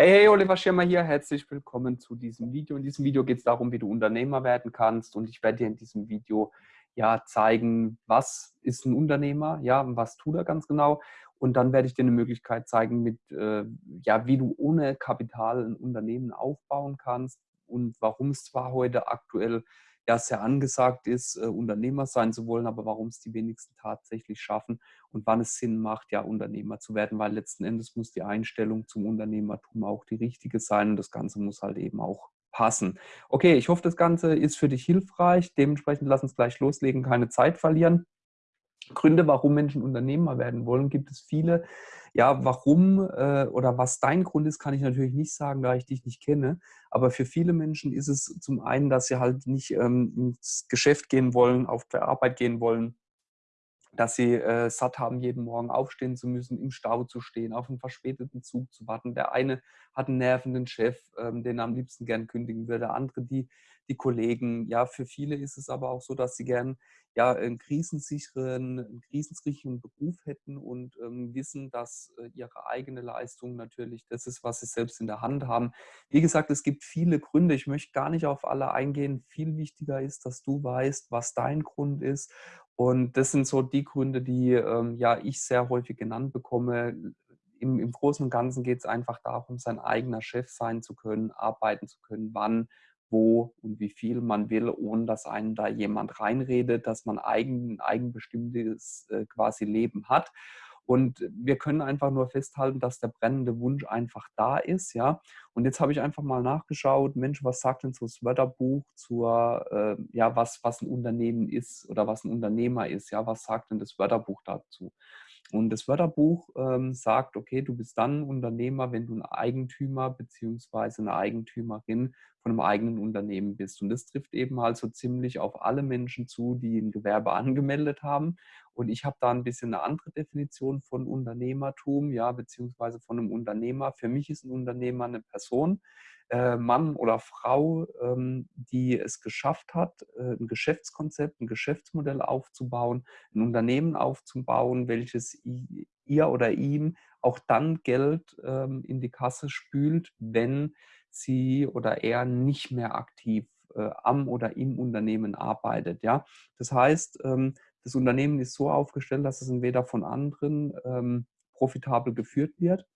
Hey, hey, Oliver Schirmer hier. Herzlich willkommen zu diesem Video. In diesem Video geht es darum, wie du Unternehmer werden kannst. Und ich werde dir in diesem Video ja zeigen, was ist ein Unternehmer, ja, was tut er ganz genau. Und dann werde ich dir eine Möglichkeit zeigen, mit, äh, ja, wie du ohne Kapital ein Unternehmen aufbauen kannst und warum es zwar heute aktuell ja sehr angesagt ist, äh, Unternehmer sein zu wollen, aber warum es die wenigsten tatsächlich schaffen und wann es Sinn macht, ja Unternehmer zu werden, weil letzten Endes muss die Einstellung zum Unternehmertum auch die richtige sein und das Ganze muss halt eben auch passen. Okay, ich hoffe, das Ganze ist für dich hilfreich. Dementsprechend lass uns gleich loslegen, keine Zeit verlieren. Gründe, warum Menschen Unternehmer werden wollen, gibt es viele. Ja, warum äh, oder was dein Grund ist, kann ich natürlich nicht sagen, da ich dich nicht kenne. Aber für viele Menschen ist es zum einen, dass sie halt nicht ähm, ins Geschäft gehen wollen, auf der Arbeit gehen wollen, dass sie äh, satt haben, jeden Morgen aufstehen zu müssen, im Stau zu stehen, auf einen verspäteten Zug zu warten. Der eine hat einen nervenden Chef, ähm, den er am liebsten gern kündigen würde, der andere die, die Kollegen. Ja, für viele ist es aber auch so, dass sie gern ja, einen krisensicheren, einen krisensicheren Beruf hätten und ähm, wissen, dass äh, ihre eigene Leistung natürlich das ist, was sie selbst in der Hand haben. Wie gesagt, es gibt viele Gründe. Ich möchte gar nicht auf alle eingehen. Viel wichtiger ist, dass du weißt, was dein Grund ist. Und das sind so die Gründe, die ähm, ja ich sehr häufig genannt bekomme. Im, Im Großen und Ganzen geht es einfach darum, sein eigener Chef sein zu können, arbeiten zu können, wann, wo und wie viel man will, ohne dass einen da jemand reinredet, dass man eigen, eigenbestimmtes äh, quasi Leben hat. Und wir können einfach nur festhalten, dass der brennende Wunsch einfach da ist, ja. Und jetzt habe ich einfach mal nachgeschaut, Mensch, was sagt denn so das Wörterbuch zur, äh, ja, was, was ein Unternehmen ist oder was ein Unternehmer ist, ja, was sagt denn das Wörterbuch dazu? Und das Wörterbuch ähm, sagt, okay, du bist dann Unternehmer, wenn du ein Eigentümer bzw. eine Eigentümerin von einem eigenen Unternehmen bist. Und das trifft eben halt so ziemlich auf alle Menschen zu, die ein Gewerbe angemeldet haben. Und ich habe da ein bisschen eine andere Definition von Unternehmertum, ja, beziehungsweise von einem Unternehmer. Für mich ist ein Unternehmer eine Person, äh, Mann oder Frau, ähm, die es geschafft hat, äh, ein Geschäftskonzept, ein Geschäftsmodell aufzubauen, ein Unternehmen aufzubauen, welches ihr oder ihm auch dann Geld ähm, in die Kasse spült, wenn sie oder er nicht mehr aktiv äh, am oder im Unternehmen arbeitet. Das heißt, ähm, das Unternehmen ist so aufgestellt, dass es entweder von anderen profitabel geführt wird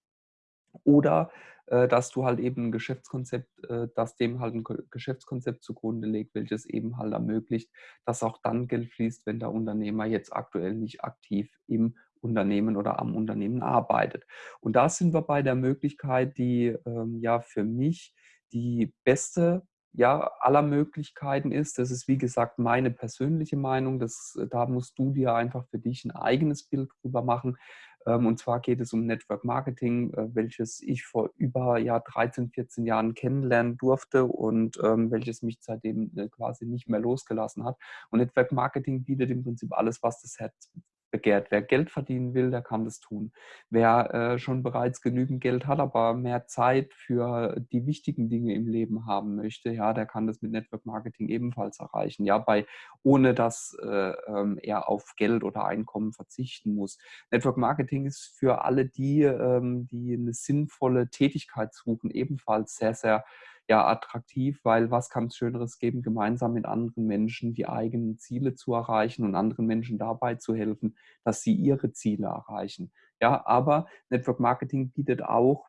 oder äh, dass du halt eben ein Geschäftskonzept, äh, das dem halt ein Geschäftskonzept zugrunde legt, welches eben halt ermöglicht, dass auch dann Geld fließt, wenn der Unternehmer jetzt aktuell nicht aktiv im Unternehmen oder am Unternehmen arbeitet. Und da sind wir bei der Möglichkeit, die ähm, ja für mich die beste ja, aller Möglichkeiten ist. Das ist, wie gesagt, meine persönliche Meinung. Das, da musst du dir einfach für dich ein eigenes Bild drüber machen. Ähm, und zwar geht es um Network Marketing, äh, welches ich vor über ja, 13, 14 Jahren kennenlernen durfte und ähm, welches mich seitdem äh, quasi nicht mehr losgelassen hat. Und Network Marketing bietet im Prinzip alles, was das Herz begehrt. Wer Geld verdienen will, der kann das tun. Wer äh, schon bereits genügend Geld hat, aber mehr Zeit für die wichtigen Dinge im Leben haben möchte, ja, der kann das mit Network Marketing ebenfalls erreichen. Ja, bei ohne dass äh, ähm, er auf Geld oder Einkommen verzichten muss. Network Marketing ist für alle die, ähm, die eine sinnvolle Tätigkeit suchen, ebenfalls sehr, sehr ja attraktiv, weil was kann es Schöneres geben, gemeinsam mit anderen Menschen die eigenen Ziele zu erreichen und anderen Menschen dabei zu helfen, dass sie ihre Ziele erreichen. Ja, aber Network Marketing bietet auch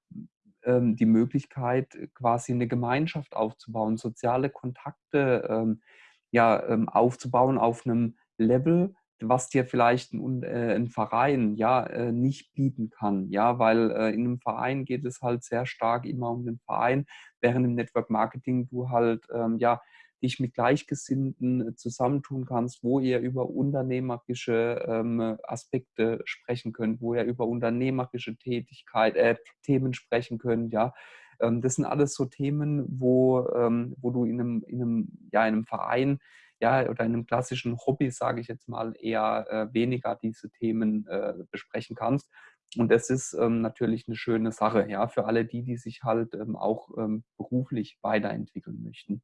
ähm, die Möglichkeit, quasi eine Gemeinschaft aufzubauen, soziale Kontakte ähm, ja, ähm, aufzubauen auf einem Level, was dir vielleicht ein, äh, ein Verein ja äh, nicht bieten kann, ja, weil äh, in einem Verein geht es halt sehr stark immer um den Verein, während im Network Marketing du halt ähm, ja dich mit Gleichgesinnten zusammentun kannst, wo ihr über unternehmerische ähm, Aspekte sprechen könnt, wo ihr über unternehmerische Tätigkeit, äh, Themen sprechen könnt, ja. Ähm, das sind alles so Themen, wo, ähm, wo du in einem, in einem, ja, in einem Verein ja, oder in einem klassischen Hobby, sage ich jetzt mal, eher äh, weniger diese Themen äh, besprechen kannst. Und das ist ähm, natürlich eine schöne Sache, ja, für alle die, die sich halt ähm, auch ähm, beruflich weiterentwickeln möchten.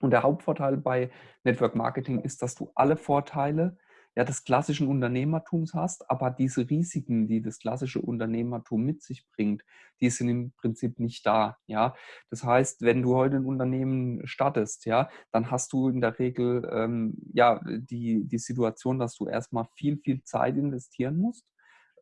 Und der Hauptvorteil bei Network Marketing ist, dass du alle Vorteile ja, des klassischen Unternehmertums hast, aber diese Risiken, die das klassische Unternehmertum mit sich bringt, die sind im Prinzip nicht da. Ja, das heißt, wenn du heute ein Unternehmen startest, ja, dann hast du in der Regel ähm, ja die, die Situation, dass du erstmal viel, viel Zeit investieren musst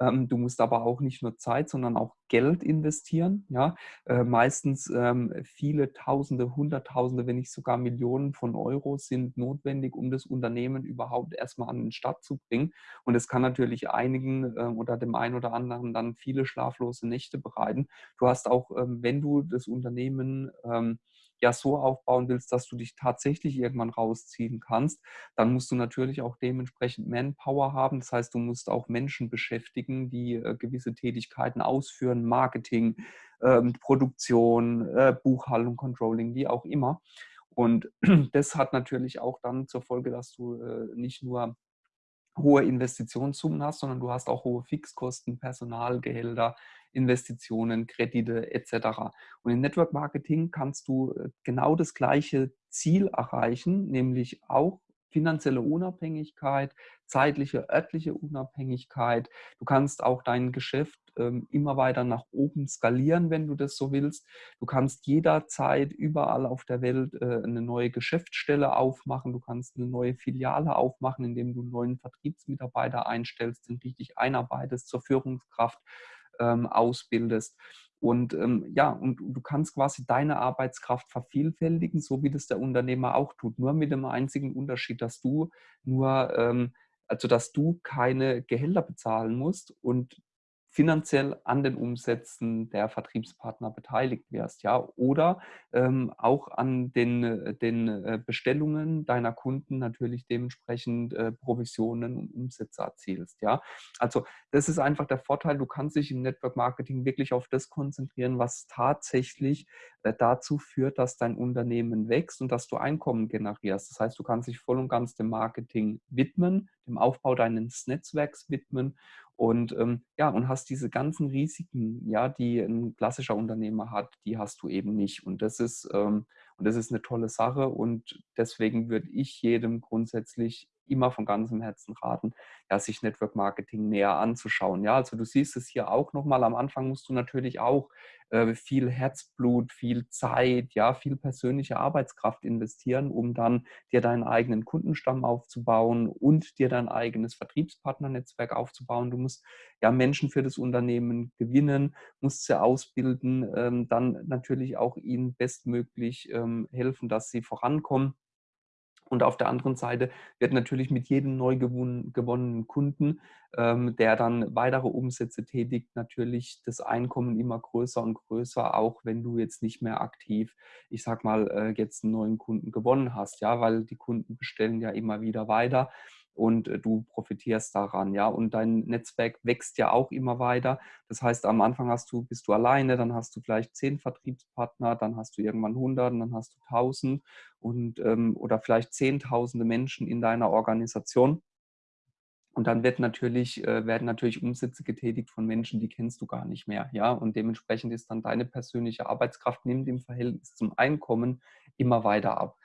du musst aber auch nicht nur Zeit, sondern auch Geld investieren. Ja? Äh, meistens ähm, viele Tausende, Hunderttausende, wenn nicht sogar Millionen von Euro sind notwendig, um das Unternehmen überhaupt erstmal an den Start zu bringen. Und es kann natürlich einigen äh, oder dem einen oder anderen dann viele schlaflose Nächte bereiten. Du hast auch, ähm, wenn du das Unternehmen ähm, ja so aufbauen willst, dass du dich tatsächlich irgendwann rausziehen kannst, dann musst du natürlich auch dementsprechend Manpower haben. Das heißt, du musst auch Menschen beschäftigen, die äh, gewisse Tätigkeiten ausführen, Marketing, ähm, Produktion, äh, Buchhaltung, Controlling, wie auch immer. Und das hat natürlich auch dann zur Folge, dass du äh, nicht nur hohe Investitionssummen hast, sondern du hast auch hohe Fixkosten, Personalgehälter, Investitionen, Kredite etc. Und im Network Marketing kannst du äh, genau das gleiche Ziel erreichen, nämlich auch finanzielle Unabhängigkeit, zeitliche, örtliche Unabhängigkeit. Du kannst auch dein Geschäft immer weiter nach oben skalieren, wenn du das so willst. Du kannst jederzeit überall auf der Welt äh, eine neue Geschäftsstelle aufmachen. Du kannst eine neue Filiale aufmachen, indem du einen neuen Vertriebsmitarbeiter einstellst, den richtig einarbeitest zur Führungskraft ähm, ausbildest. Und ähm, ja, und du kannst quasi deine Arbeitskraft vervielfältigen, so wie das der Unternehmer auch tut. Nur mit dem einzigen Unterschied, dass du nur, ähm, also dass du keine Gehälter bezahlen musst und finanziell an den Umsätzen der Vertriebspartner beteiligt wirst, ja, oder ähm, auch an den, äh, den äh, Bestellungen deiner Kunden natürlich dementsprechend äh, Provisionen und Umsätze erzielst, ja. Also das ist einfach der Vorteil, du kannst dich im Network Marketing wirklich auf das konzentrieren, was tatsächlich äh, dazu führt, dass dein Unternehmen wächst und dass du Einkommen generierst. Das heißt, du kannst dich voll und ganz dem Marketing widmen, dem Aufbau deines Netzwerks widmen und ähm, ja, und hast diese ganzen Risiken, ja, die ein klassischer Unternehmer hat, die hast du eben nicht. Und das ist, ähm, und das ist eine tolle Sache. Und deswegen würde ich jedem grundsätzlich immer von ganzem Herzen raten, ja, sich Network Marketing näher anzuschauen. Ja, also du siehst es hier auch nochmal. Am Anfang musst du natürlich auch äh, viel Herzblut, viel Zeit, ja, viel persönliche Arbeitskraft investieren, um dann dir deinen eigenen Kundenstamm aufzubauen und dir dein eigenes Vertriebspartnernetzwerk aufzubauen. Du musst ja Menschen für das Unternehmen gewinnen, musst sie ausbilden, ähm, dann natürlich auch ihnen bestmöglich ähm, helfen, dass sie vorankommen. Und auf der anderen Seite wird natürlich mit jedem neu gewonnenen Kunden, ähm, der dann weitere Umsätze tätigt, natürlich das Einkommen immer größer und größer, auch wenn du jetzt nicht mehr aktiv, ich sag mal, äh, jetzt einen neuen Kunden gewonnen hast, ja, weil die Kunden bestellen ja immer wieder weiter und äh, du profitierst daran, ja. Und dein Netzwerk wächst ja auch immer weiter. Das heißt, am Anfang hast du, bist du alleine, dann hast du vielleicht zehn Vertriebspartner, dann hast du irgendwann 100 und dann hast du 1000 und ähm, oder vielleicht zehntausende Menschen in deiner Organisation. Und dann wird natürlich, äh, werden natürlich Umsätze getätigt von Menschen, die kennst du gar nicht mehr. Ja? Und dementsprechend ist dann deine persönliche Arbeitskraft nimmt im Verhältnis zum Einkommen immer weiter ab.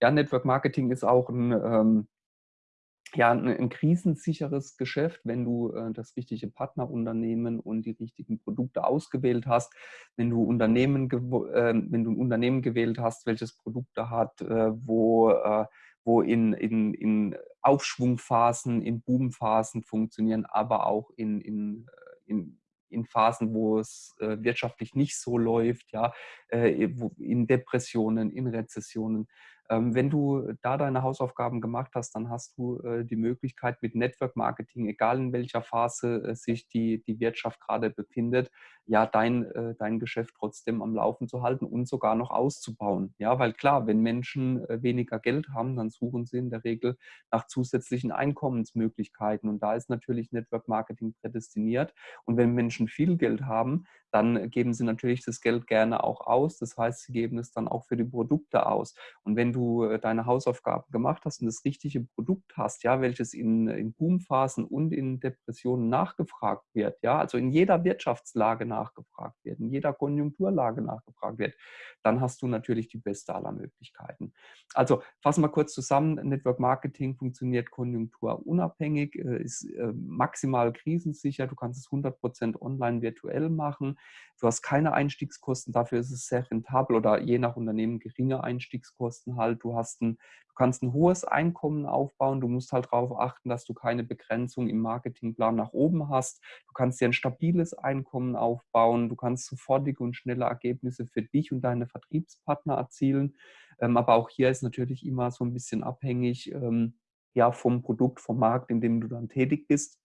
Ja, Network Marketing ist auch ein, ähm, ja, ein, krisensicheres Geschäft, wenn du äh, das richtige Partnerunternehmen und die richtigen Produkte ausgewählt hast, wenn du Unternehmen, äh, wenn du ein Unternehmen gewählt hast, welches Produkte hat, äh, wo, äh, wo in, in, in Aufschwungphasen, in Boomphasen funktionieren, aber auch in, in, äh, in in Phasen, wo es äh, wirtschaftlich nicht so läuft, ja, äh, in Depressionen, in Rezessionen. Ähm, wenn du da deine Hausaufgaben gemacht hast, dann hast du äh, die Möglichkeit mit Network Marketing, egal in welcher Phase äh, sich die, die Wirtschaft gerade befindet, ja, dein, äh, dein Geschäft trotzdem am Laufen zu halten und sogar noch auszubauen. Ja, weil klar, wenn Menschen weniger Geld haben, dann suchen sie in der Regel nach zusätzlichen Einkommensmöglichkeiten. Und da ist natürlich Network Marketing prädestiniert. Und wenn Menschen viel Geld haben, dann geben sie natürlich das Geld gerne auch aus. Das heißt, sie geben es dann auch für die Produkte aus. Und wenn du äh, deine Hausaufgaben gemacht hast und das richtige Produkt hast, ja, welches in, in Boomphasen und in Depressionen nachgefragt wird, ja, also in jeder Wirtschaftslage nachgefragt wird, in jeder Konjunkturlage nachgefragt wird, dann hast du natürlich die beste aller Möglichkeiten. Also fassen wir kurz zusammen, Network Marketing funktioniert konjunkturunabhängig, äh, ist äh, maximal krisensicher, du kannst es 100% online virtuell machen, du hast keine Einstiegskosten, dafür ist es sehr rentabel oder je nach Unternehmen geringe Einstiegskosten halt, du hast ein, du kannst ein hohes Einkommen aufbauen, du musst halt darauf achten, dass du keine Begrenzung im Marketingplan nach oben hast, du kannst dir ein stabiles Einkommen aufbauen, du kannst sofortige und schnelle Ergebnisse für dich und deine Vertriebspartner erzielen, ähm, aber auch hier ist natürlich immer so ein bisschen abhängig ähm, ja, vom Produkt, vom Markt, in dem du dann tätig bist.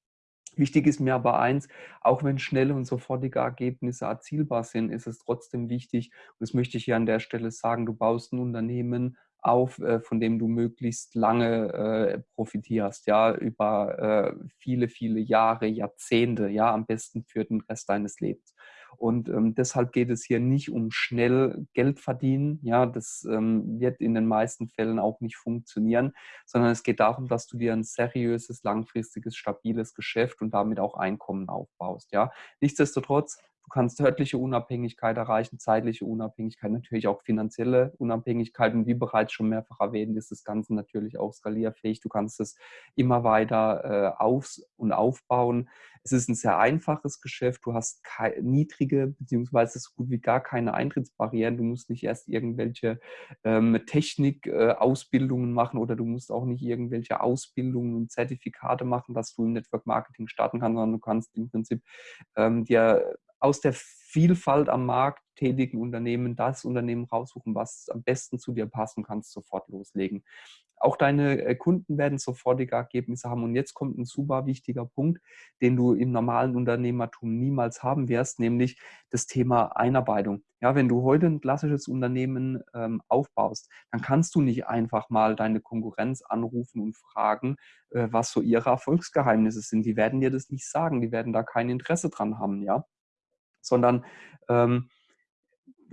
Wichtig ist mir aber eins, auch wenn schnelle und sofortige Ergebnisse erzielbar sind, ist es trotzdem wichtig, und das möchte ich hier an der Stelle sagen, du baust ein Unternehmen auf, äh, von dem du möglichst lange äh, profitierst, ja, über äh, viele, viele Jahre, Jahrzehnte, ja, am besten für den Rest deines Lebens. Und ähm, deshalb geht es hier nicht um schnell Geld verdienen. Ja, das ähm, wird in den meisten Fällen auch nicht funktionieren, sondern es geht darum, dass du dir ein seriöses, langfristiges, stabiles Geschäft und damit auch Einkommen aufbaust. Ja, nichtsdestotrotz Du kannst örtliche Unabhängigkeit erreichen, zeitliche Unabhängigkeit, natürlich auch finanzielle Unabhängigkeit. Und wie bereits schon mehrfach erwähnt, ist das Ganze natürlich auch skalierfähig. Du kannst es immer weiter äh, auf und aufbauen. Es ist ein sehr einfaches Geschäft. Du hast niedrige beziehungsweise so gut wie gar keine Eintrittsbarrieren. Du musst nicht erst irgendwelche ähm, Technik-Ausbildungen äh, machen oder du musst auch nicht irgendwelche Ausbildungen und Zertifikate machen, dass du im Network Marketing starten kannst, sondern du kannst im Prinzip ähm, dir aus der Vielfalt am Markt tätigen Unternehmen das Unternehmen raussuchen, was am besten zu dir passt und kannst sofort loslegen. Auch deine äh, Kunden werden sofortige Ergebnisse haben. Und jetzt kommt ein super wichtiger Punkt, den du im normalen Unternehmertum niemals haben wirst, nämlich das Thema Einarbeitung. Ja, wenn du heute ein klassisches Unternehmen ähm, aufbaust, dann kannst du nicht einfach mal deine Konkurrenz anrufen und fragen, äh, was so ihre Erfolgsgeheimnisse sind. Die werden dir das nicht sagen. Die werden da kein Interesse dran haben. Ja, sondern ähm,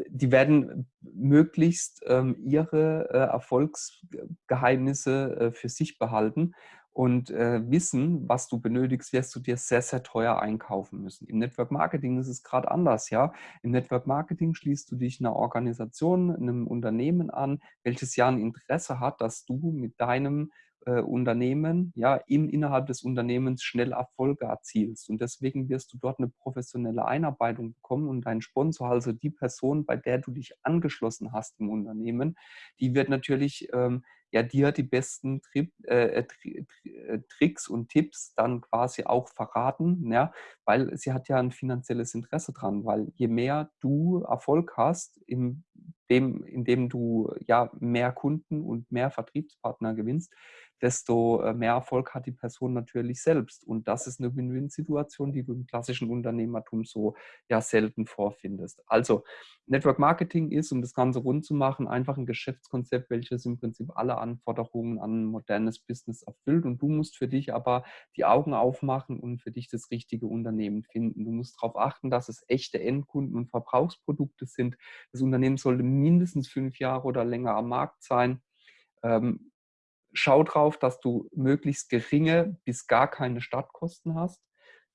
die werden möglichst ähm, ihre äh, Erfolgsgeheimnisse äh, für sich behalten und äh, wissen, was du benötigst, wirst du dir sehr, sehr teuer einkaufen müssen. Im Network Marketing ist es gerade anders, ja. Im Network Marketing schließt du dich einer Organisation, einem Unternehmen an, welches ja ein Interesse hat, dass du mit deinem äh, Unternehmen, ja, im, innerhalb des Unternehmens schnell Erfolge erzielst. Und deswegen wirst du dort eine professionelle Einarbeitung bekommen und dein Sponsor, also die Person, bei der du dich angeschlossen hast im Unternehmen, die wird natürlich ähm, ja dir die besten Tri äh, Tri äh, Tricks und Tipps dann quasi auch verraten, ja, weil sie hat ja ein finanzielles Interesse dran, weil je mehr du Erfolg hast, in dem, indem du ja mehr Kunden und mehr Vertriebspartner gewinnst, desto äh, mehr Erfolg hat die Person natürlich selbst. Und das ist eine Win-Win-Situation, die du im klassischen Unternehmertum so ja selten vorfindest. Also Network Marketing ist, um das Ganze rund zu machen, einfach ein Geschäftskonzept, welches im Prinzip alle Anforderungen an ein modernes Business erfüllt. Und du musst für dich aber die Augen aufmachen und für dich das richtige Unternehmen finden. Du musst darauf achten, dass es echte Endkunden und Verbrauchsprodukte sind. Das Unternehmen sollte mindestens fünf Jahre oder länger am Markt sein. Ähm, schau drauf, dass du möglichst geringe bis gar keine Startkosten hast.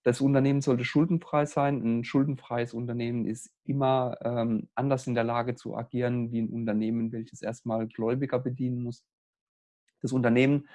Das Unternehmen sollte schuldenfrei sein. Ein schuldenfreies Unternehmen ist immer ähm, anders in der Lage zu agieren wie ein Unternehmen, welches erstmal Gläubiger bedienen muss. Das Unternehmen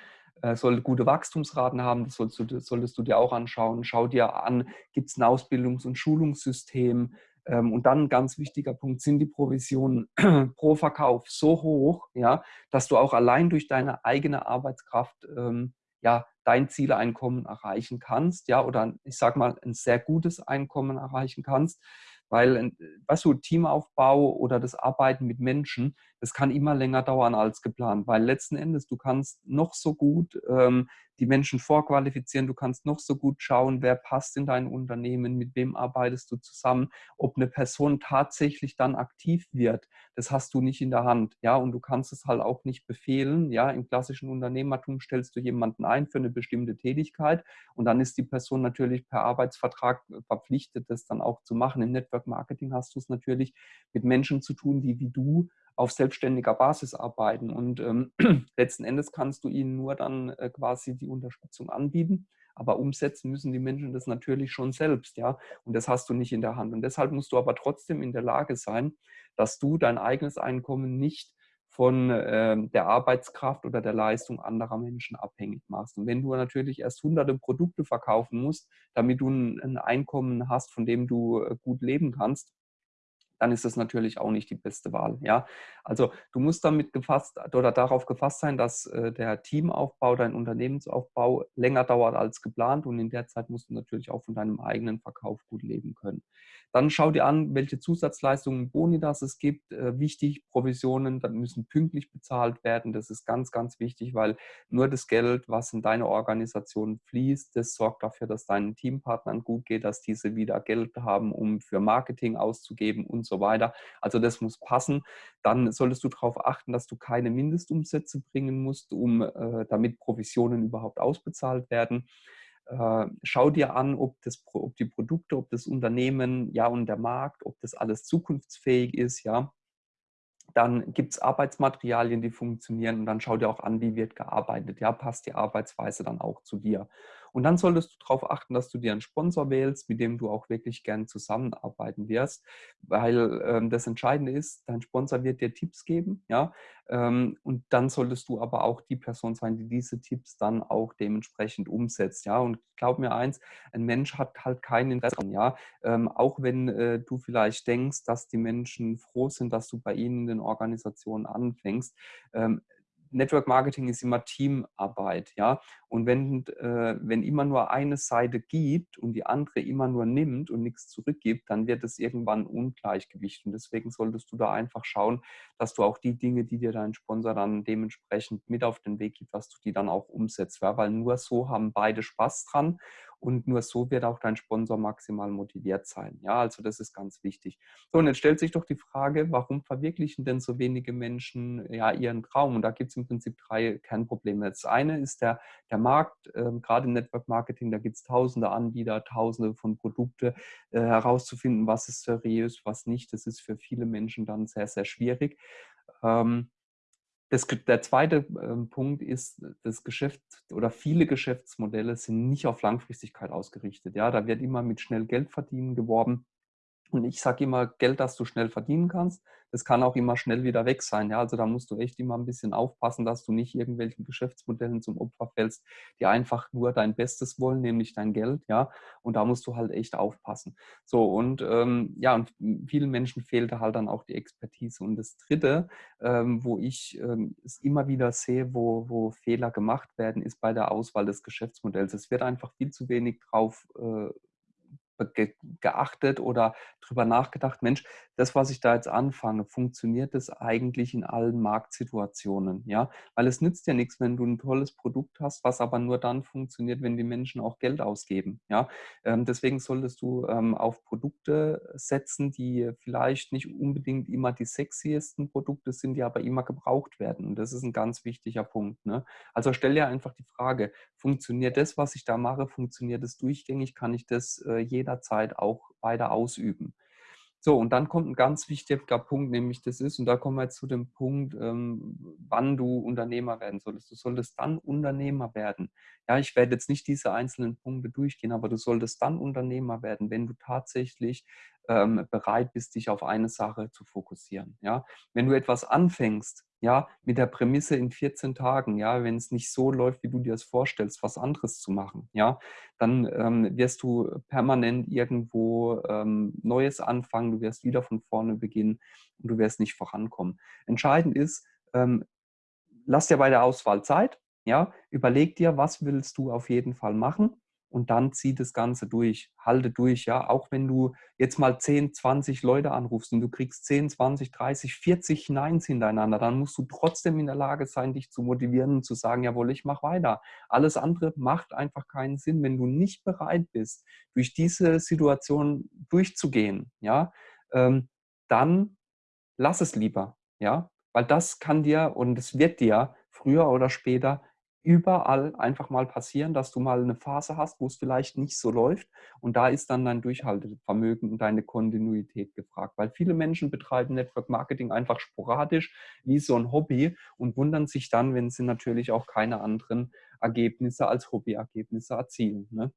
äh, sollte gute Wachstumsraten haben, das solltest du, solltest du dir auch anschauen. Schau dir an, gibt es ein Ausbildungs- und Schulungssystem, und dann ein ganz wichtiger Punkt sind die Provisionen pro Verkauf so hoch, ja, dass du auch allein durch deine eigene Arbeitskraft ähm, ja, dein Zieleinkommen erreichen kannst, ja, oder ich sag mal, ein sehr gutes Einkommen erreichen kannst. Weil, weißt du, Teamaufbau oder das Arbeiten mit Menschen, das kann immer länger dauern als geplant, weil letzten Endes du kannst noch so gut ähm, die Menschen vorqualifizieren, du kannst noch so gut schauen, wer passt in dein Unternehmen, mit wem arbeitest du zusammen, ob eine Person tatsächlich dann aktiv wird, das hast du nicht in der Hand, ja, und du kannst es halt auch nicht befehlen, ja, im klassischen Unternehmertum stellst du jemanden ein für eine bestimmte Tätigkeit und dann ist die Person natürlich per Arbeitsvertrag verpflichtet, das dann auch zu machen. Im Network Marketing hast du es natürlich mit Menschen zu tun, die wie du auf selbstständiger Basis arbeiten. Und ähm, letzten Endes kannst du ihnen nur dann äh, quasi die Unterstützung anbieten. Aber umsetzen müssen die Menschen das natürlich schon selbst, ja. Und das hast du nicht in der Hand. Und deshalb musst du aber trotzdem in der Lage sein, dass du dein eigenes Einkommen nicht von äh, der Arbeitskraft oder der Leistung anderer Menschen abhängig machst. Und wenn du natürlich erst hunderte Produkte verkaufen musst, damit du ein, ein Einkommen hast, von dem du äh, gut leben kannst, dann ist das natürlich auch nicht die beste Wahl. Ja? Also du musst damit gefasst oder darauf gefasst sein, dass äh, der Teamaufbau, dein Unternehmensaufbau länger dauert als geplant und in der Zeit musst du natürlich auch von deinem eigenen Verkauf gut leben können. Dann schau dir an, welche Zusatzleistungen, Boni das es gibt. Äh, wichtig, Provisionen, dann müssen pünktlich bezahlt werden. Das ist ganz, ganz wichtig, weil nur das Geld, was in deine Organisation fließt, das sorgt dafür, dass deinen Teampartnern gut geht, dass diese wieder Geld haben, um für Marketing auszugeben und so weiter. Also das muss passen. Dann solltest du darauf achten, dass du keine Mindestumsätze bringen musst, um äh, damit Provisionen überhaupt ausbezahlt werden. Äh, schau dir an, ob, das, ob die Produkte, ob das Unternehmen, ja und der Markt, ob das alles zukunftsfähig ist, ja. Dann gibt es Arbeitsmaterialien, die funktionieren und dann schau dir auch an, wie wird gearbeitet. Ja, passt die Arbeitsweise dann auch zu dir. Und dann solltest du darauf achten, dass du dir einen Sponsor wählst, mit dem du auch wirklich gern zusammenarbeiten wirst, weil ähm, das Entscheidende ist, dein Sponsor wird dir Tipps geben, ja, ähm, und dann solltest du aber auch die Person sein, die diese Tipps dann auch dementsprechend umsetzt, ja. Und glaub mir eins, ein Mensch hat halt kein Interesse, ja, ähm, auch wenn äh, du vielleicht denkst, dass die Menschen froh sind, dass du bei ihnen in den Organisationen anfängst. Network Marketing ist immer Teamarbeit, ja. Und wenn, äh, wenn immer nur eine Seite gibt und die andere immer nur nimmt und nichts zurückgibt, dann wird es irgendwann Ungleichgewicht. Und deswegen solltest du da einfach schauen, dass du auch die Dinge, die dir dein Sponsor dann dementsprechend mit auf den Weg gibt, dass du die dann auch umsetzt. Ja? Weil nur so haben beide Spaß dran und nur so wird auch dein Sponsor maximal motiviert sein. Ja, also das ist ganz wichtig. So, und jetzt stellt sich doch die Frage, warum verwirklichen denn so wenige Menschen ja ihren Traum? Und da gibt es im Prinzip drei Kernprobleme. Das eine ist der, der Markt, ähm, gerade im Network Marketing, da gibt es tausende Anbieter, tausende von Produkte. Äh, herauszufinden, was ist seriös, was nicht, das ist für viele Menschen dann sehr, sehr schwierig. Ähm, das, der zweite ähm, Punkt ist, das Geschäft oder viele Geschäftsmodelle sind nicht auf Langfristigkeit ausgerichtet. Ja, da wird immer mit schnell Geld verdienen geworben. Und ich sage immer, Geld, das du schnell verdienen kannst, das kann auch immer schnell wieder weg sein. Ja? Also da musst du echt immer ein bisschen aufpassen, dass du nicht irgendwelchen Geschäftsmodellen zum Opfer fällst, die einfach nur dein Bestes wollen, nämlich dein Geld. Ja, und da musst du halt echt aufpassen. So und ähm, ja, und vielen Menschen fehlte halt dann auch die Expertise. Und das Dritte, ähm, wo ich ähm, es immer wieder sehe, wo, wo Fehler gemacht werden, ist bei der Auswahl des Geschäftsmodells. Es wird einfach viel zu wenig drauf äh, ge geachtet oder darüber nachgedacht, Mensch, das, was ich da jetzt anfange, funktioniert das eigentlich in allen Marktsituationen? Ja, weil es nützt ja nichts, wenn du ein tolles Produkt hast, was aber nur dann funktioniert, wenn die Menschen auch Geld ausgeben. Ja, ähm, deswegen solltest du ähm, auf Produkte setzen, die vielleicht nicht unbedingt immer die sexiesten Produkte sind, die aber immer gebraucht werden. Und das ist ein ganz wichtiger Punkt. Ne? Also stell dir einfach die Frage, funktioniert das, was ich da mache, funktioniert es durchgängig? Kann ich das äh, jederzeit auch weiter ausüben? So, und dann kommt ein ganz wichtiger Punkt, nämlich das ist, und da kommen wir jetzt zu dem Punkt, ähm, wann du Unternehmer werden solltest. Du solltest dann Unternehmer werden. Ja, ich werde jetzt nicht diese einzelnen Punkte durchgehen, aber du solltest dann Unternehmer werden, wenn du tatsächlich ähm, bereit bist, dich auf eine Sache zu fokussieren. Ja, wenn du etwas anfängst, ja, mit der Prämisse in 14 Tagen, ja, wenn es nicht so läuft, wie du dir das vorstellst, was anderes zu machen, ja, dann ähm, wirst du permanent irgendwo ähm, Neues anfangen, du wirst wieder von vorne beginnen und du wirst nicht vorankommen. Entscheidend ist, ähm, lass dir bei der Auswahl Zeit, ja, überleg dir, was willst du auf jeden Fall machen und dann zieh das Ganze durch, halte durch, ja, auch wenn du jetzt mal 10, 20 Leute anrufst und du kriegst 10, 20, 30, 40 Neins hintereinander, dann musst du trotzdem in der Lage sein, dich zu motivieren und zu sagen, jawohl, ich mache weiter. Alles andere macht einfach keinen Sinn, wenn du nicht bereit bist, durch diese Situation durchzugehen, ja, ähm, dann lass es lieber, ja, weil das kann dir und es wird dir früher oder später überall einfach mal passieren, dass du mal eine Phase hast, wo es vielleicht nicht so läuft. Und da ist dann dein Durchhaltevermögen und deine Kontinuität gefragt. Weil viele Menschen betreiben Network Marketing einfach sporadisch wie so ein Hobby und wundern sich dann, wenn sie natürlich auch keine anderen Ergebnisse als Hobbyergebnisse erzielen. Ne?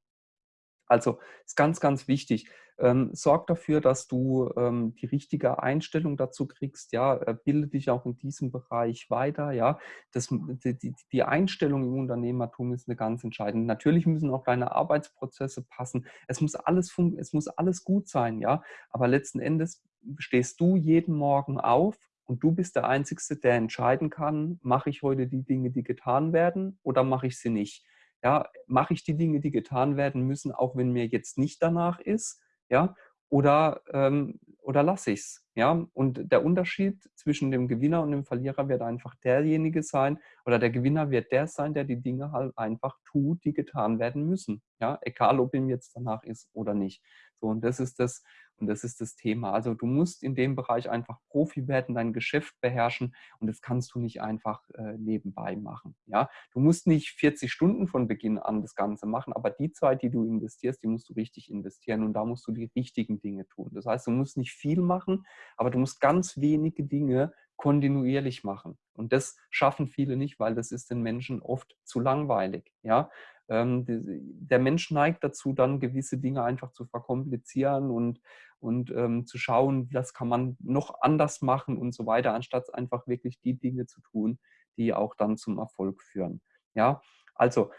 Also ist ganz, ganz wichtig. Ähm, sorg dafür, dass du ähm, die richtige Einstellung dazu kriegst. Ja, äh, bilde dich auch in diesem Bereich weiter. Ja, das, die, die Einstellung im Unternehmertum ist eine ganz entscheidende. Natürlich müssen auch deine Arbeitsprozesse passen. Es muss alles, es muss alles gut sein. Ja, aber letzten Endes stehst du jeden Morgen auf und du bist der Einzige, der entscheiden kann, mache ich heute die Dinge, die getan werden oder mache ich sie nicht. Ja, mache ich die Dinge, die getan werden müssen, auch wenn mir jetzt nicht danach ist, ja, oder, ähm, oder lasse ich es. Ja? Und der Unterschied zwischen dem Gewinner und dem Verlierer wird einfach derjenige sein, oder der Gewinner wird der sein, der die Dinge halt einfach tut, die getan werden müssen. Ja? Egal, ob ihm jetzt danach ist oder nicht. So, und das ist das, und das ist das Thema. Also du musst in dem Bereich einfach Profi werden, dein Geschäft beherrschen und das kannst du nicht einfach äh, nebenbei machen. Ja? Du musst nicht 40 Stunden von Beginn an das Ganze machen, aber die Zeit, die du investierst, die musst du richtig investieren und da musst du die richtigen Dinge tun. Das heißt, du musst nicht viel machen, aber du musst ganz wenige Dinge kontinuierlich machen. Und das schaffen viele nicht, weil das ist den Menschen oft zu langweilig. Ja? Ähm, der Mensch neigt dazu, dann gewisse Dinge einfach zu verkomplizieren und, und ähm, zu schauen, was kann man noch anders machen und so weiter, anstatt einfach wirklich die Dinge zu tun, die auch dann zum Erfolg führen. Ja, also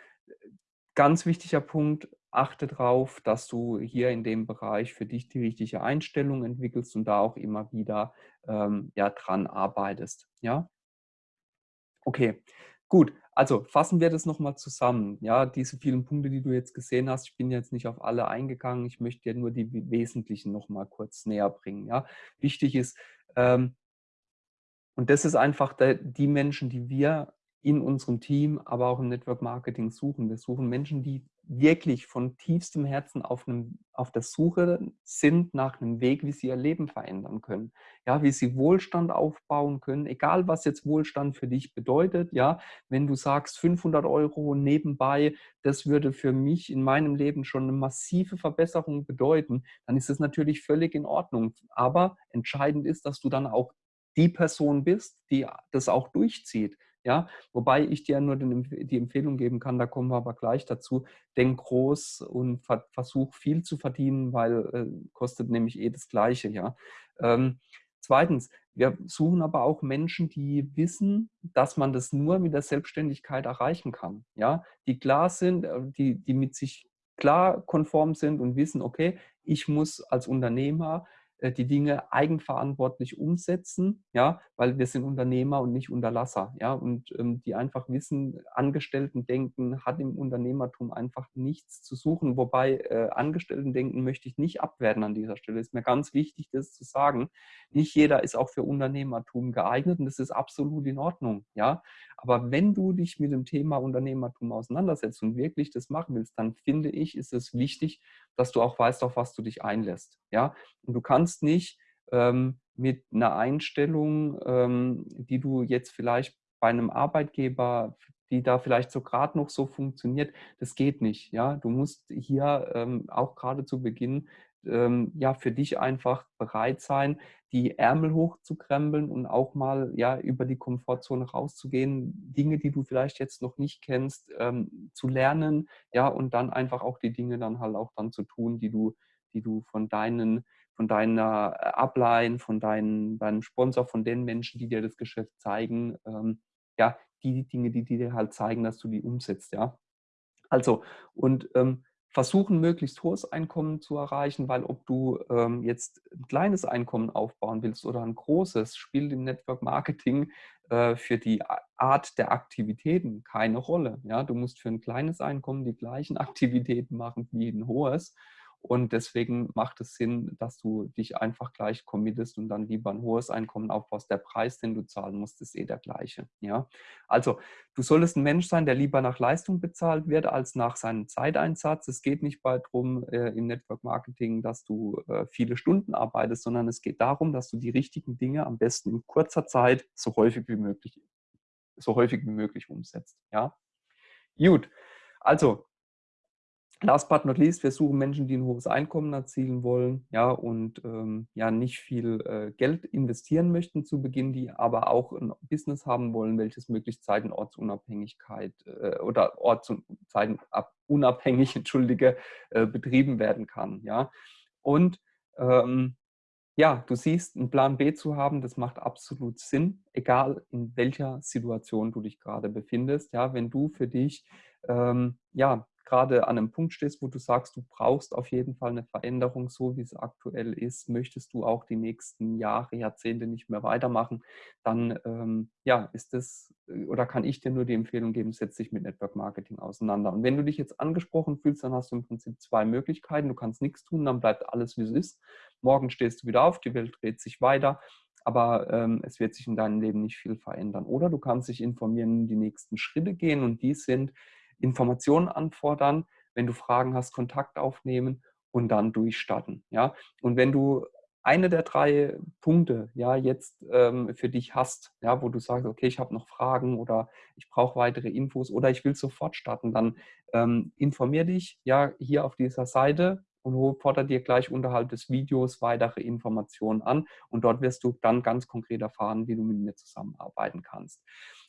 ganz wichtiger Punkt, achte darauf, dass du hier in dem Bereich für dich die richtige Einstellung entwickelst und da auch immer wieder ähm, ja, dran arbeitest. Ja, okay, gut. Also fassen wir das nochmal zusammen. Ja, diese vielen Punkte, die du jetzt gesehen hast, ich bin jetzt nicht auf alle eingegangen. Ich möchte dir nur die wesentlichen nochmal kurz näher bringen. Ja, wichtig ist, ähm, und das ist einfach der, die Menschen, die wir in unserem Team, aber auch im Network Marketing suchen. Wir suchen Menschen, die wirklich von tiefstem Herzen auf, einem, auf der Suche sind nach einem Weg, wie sie ihr Leben verändern können. Ja, wie sie Wohlstand aufbauen können, egal was jetzt Wohlstand für dich bedeutet. Ja, wenn du sagst 500 Euro nebenbei, das würde für mich in meinem Leben schon eine massive Verbesserung bedeuten, dann ist es natürlich völlig in Ordnung. Aber entscheidend ist, dass du dann auch die Person bist, die das auch durchzieht. Ja, wobei ich dir nur die Empfehlung geben kann, da kommen wir aber gleich dazu, denk groß und versuch viel zu verdienen, weil äh, kostet nämlich eh das Gleiche. Ja. Ähm, zweitens, wir suchen aber auch Menschen, die wissen, dass man das nur mit der Selbstständigkeit erreichen kann. Ja, die klar sind, äh, die, die mit sich klar konform sind und wissen, okay, ich muss als Unternehmer die Dinge eigenverantwortlich umsetzen, ja, weil wir sind Unternehmer und nicht Unterlasser, ja, und ähm, die einfach wissen, Angestellten-Denken hat im Unternehmertum einfach nichts zu suchen, wobei äh, Angestellten-Denken möchte ich nicht abwerten an dieser Stelle, ist mir ganz wichtig, das zu sagen. Nicht jeder ist auch für Unternehmertum geeignet und das ist absolut in Ordnung, ja, aber wenn du dich mit dem Thema Unternehmertum auseinandersetzt und wirklich das machen willst, dann finde ich, ist es wichtig, dass du auch weißt, auf was du dich einlässt, ja, und du kannst nicht ähm, mit einer Einstellung, ähm, die du jetzt vielleicht bei einem Arbeitgeber, die da vielleicht so gerade noch so funktioniert, das geht nicht. Ja, du musst hier ähm, auch gerade zu Beginn ähm, ja für dich einfach bereit sein, die Ärmel hochzukrempeln und auch mal ja über die Komfortzone rauszugehen, Dinge, die du vielleicht jetzt noch nicht kennst, ähm, zu lernen, ja und dann einfach auch die Dinge dann halt auch dann zu tun, die du, die du von deinen von deiner Upline, von deinen, deinem Sponsor, von den Menschen, die dir das Geschäft zeigen, ähm, ja, die Dinge, die, die dir halt zeigen, dass du die umsetzt, ja. Also, und ähm, versuchen, möglichst hohes Einkommen zu erreichen, weil ob du ähm, jetzt ein kleines Einkommen aufbauen willst oder ein großes, spielt im Network Marketing äh, für die Art der Aktivitäten keine Rolle. Ja? Du musst für ein kleines Einkommen die gleichen Aktivitäten machen wie ein hohes. Und deswegen macht es Sinn, dass du dich einfach gleich committest und dann lieber ein hohes Einkommen aufbaust. Der Preis, den du zahlen musst, ist eh der gleiche. Ja? Also du solltest ein Mensch sein, der lieber nach Leistung bezahlt wird, als nach seinem Zeiteinsatz. Es geht nicht darum äh, im Network Marketing, dass du äh, viele Stunden arbeitest, sondern es geht darum, dass du die richtigen Dinge am besten in kurzer Zeit so häufig wie möglich, so häufig wie möglich umsetzt. Ja? Gut, also Last but not least, wir suchen Menschen, die ein hohes Einkommen erzielen wollen, ja, und ähm, ja nicht viel äh, Geld investieren möchten zu Beginn, die aber auch ein Business haben wollen, welches möglichst Zeit- und Ortsunabhängigkeit äh, oder Orts- und Zeitenunabhängig, entschuldige, äh, betrieben werden kann, ja. Und ähm, ja, du siehst, einen Plan B zu haben, das macht absolut Sinn, egal in welcher Situation du dich gerade befindest. Ja, wenn du für dich ähm, ja, gerade an einem Punkt stehst, wo du sagst, du brauchst auf jeden Fall eine Veränderung, so wie es aktuell ist, möchtest du auch die nächsten Jahre, Jahrzehnte nicht mehr weitermachen, dann ähm, ja, ist das äh, oder kann ich dir nur die Empfehlung geben, setz dich mit Network Marketing auseinander. Und wenn du dich jetzt angesprochen fühlst, dann hast du im Prinzip zwei Möglichkeiten. Du kannst nichts tun, dann bleibt alles, wie es ist. Morgen stehst du wieder auf, die Welt dreht sich weiter aber ähm, es wird sich in deinem Leben nicht viel verändern. Oder du kannst dich informieren, die nächsten Schritte gehen und die sind, Informationen anfordern, wenn du Fragen hast, Kontakt aufnehmen und dann durchstarten. Ja? Und wenn du eine der drei Punkte ja jetzt ähm, für dich hast, ja, wo du sagst, okay, ich habe noch Fragen oder ich brauche weitere Infos oder ich will sofort starten, dann ähm, informier dich ja hier auf dieser Seite und fordere dir gleich unterhalb des Videos weitere Informationen an und dort wirst du dann ganz konkret erfahren, wie du mit mir zusammenarbeiten kannst.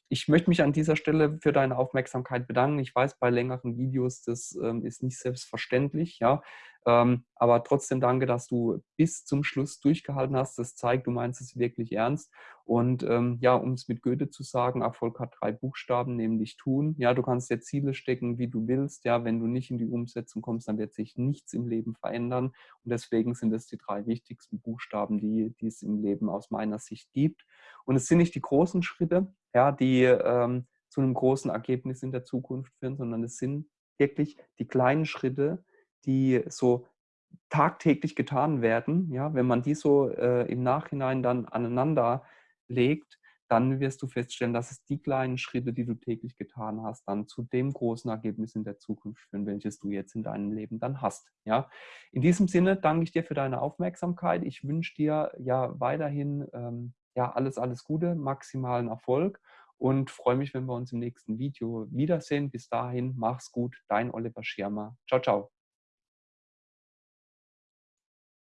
Ich möchte mich an dieser Stelle für deine Aufmerksamkeit bedanken. Ich weiß, bei längeren Videos, das ähm, ist nicht selbstverständlich, ja. Ähm, aber trotzdem danke, dass du bis zum Schluss durchgehalten hast. Das zeigt, du meinst es wirklich ernst. Und ähm, ja, um es mit Goethe zu sagen, Erfolg hat drei Buchstaben, nämlich tun. Ja, du kannst dir Ziele stecken, wie du willst. Ja, wenn du nicht in die Umsetzung kommst, dann wird sich nichts im Leben verändern. Und deswegen sind es die drei wichtigsten Buchstaben, die, die es im Leben aus meiner Sicht gibt. Und es sind nicht die großen Schritte, ja, die ähm, zu einem großen Ergebnis in der Zukunft führen, sondern es sind wirklich die kleinen Schritte, die so tagtäglich getan werden. Ja, wenn man die so äh, im Nachhinein dann aneinander legt, dann wirst du feststellen, dass es die kleinen Schritte, die du täglich getan hast, dann zu dem großen Ergebnis in der Zukunft führen, welches du jetzt in deinem Leben dann hast. Ja? In diesem Sinne danke ich dir für deine Aufmerksamkeit. Ich wünsche dir ja weiterhin ähm, ja, alles, alles Gute, maximalen Erfolg und freue mich, wenn wir uns im nächsten Video wiedersehen. Bis dahin, mach's gut, dein Oliver Schirmer. Ciao, ciao.